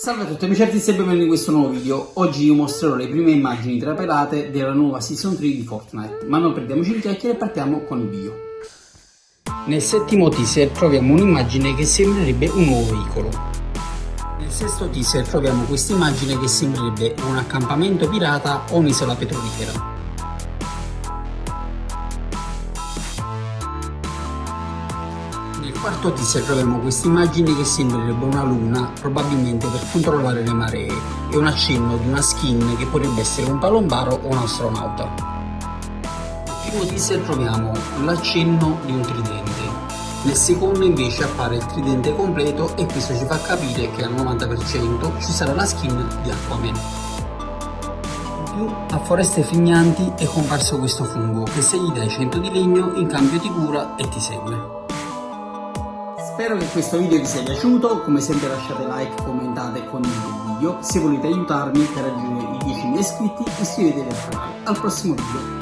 Salve a tutti amici artisti e benvenuti in questo nuovo video. Oggi vi mostrerò le prime immagini trapelate della nuova Season 3 di Fortnite, ma non perdiamoci in chiacchiere e partiamo con il video. Nel settimo teaser troviamo un'immagine che sembrerebbe un nuovo veicolo. Nel sesto teaser troviamo questa immagine che sembrerebbe un accampamento pirata o un'isola petrolifera. Nel quarto teaser troviamo questa immagine che sembrerebbe una luna, probabilmente per controllare le maree, e un accenno di una skin che potrebbe essere un palombaro o un astronauta. Nel primo teaser troviamo l'accenno di un tridente, nel secondo invece appare il tridente completo e questo ci fa capire che al 90% ci sarà la skin di Aquaman. In più, a Foreste Frignanti è comparso questo fungo che se gli dai 100 di legno in cambio ti cura e ti segue. Spero che questo video vi sia piaciuto, come sempre lasciate like, commentate e condividete il video. Se volete aiutarmi per raggiungere i 10.000 iscritti iscrivetevi al canale. Al prossimo video!